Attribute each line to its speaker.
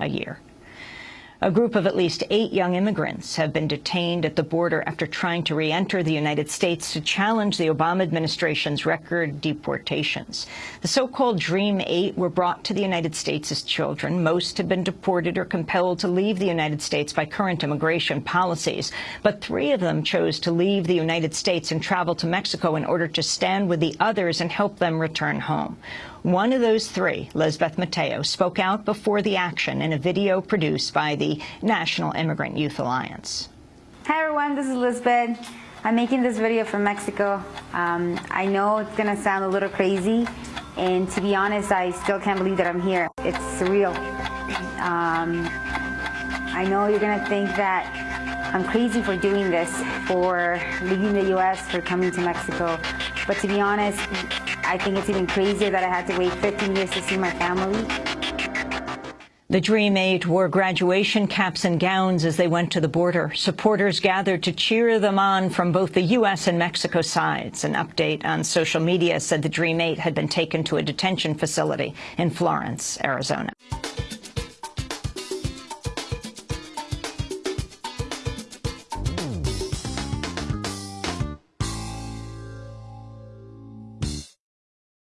Speaker 1: a year. A group of at least eight young immigrants have been detained at the border after trying to re-enter the United States to challenge the Obama administration's record deportations. The so-called Dream Eight were brought to the United States as children. Most have been deported or compelled to leave the United States by current immigration policies. But three of them chose to leave the United States and travel to Mexico in order to stand with the others and help them return home. One of those three, Lizbeth Mateo, spoke out before the action in a video produced by the National Immigrant Youth Alliance.
Speaker 2: Hi everyone, this is Lizbeth. I'm making this video from Mexico. Um, I know it's gonna sound a little crazy, and to be honest, I still can't believe that I'm here. It's surreal. Um, I know you're gonna think that I'm crazy for doing this, for leaving the US, for coming to Mexico. But to be honest, I think it's even crazier that I had to wait 15 years to see my family.
Speaker 1: The Dream Eight wore graduation caps and gowns as they went to the border. Supporters gathered to cheer them on from both the U.S. and Mexico sides. An update on social media said the Dream Eight had been taken to a detention facility in Florence, Arizona.